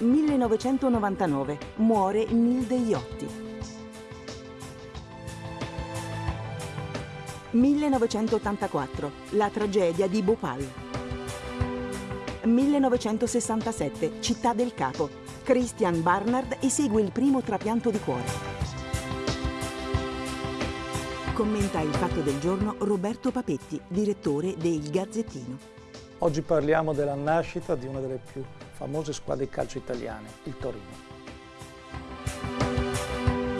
1999. Muore Nilde Iotti. 1984. La tragedia di Bhopal. 1967. Città del Capo. Christian Barnard esegue il primo trapianto di cuore. Commenta il fatto del giorno Roberto Papetti, direttore del Gazzettino. Oggi parliamo della nascita di una delle più famose squadre di calcio italiane, il Torino.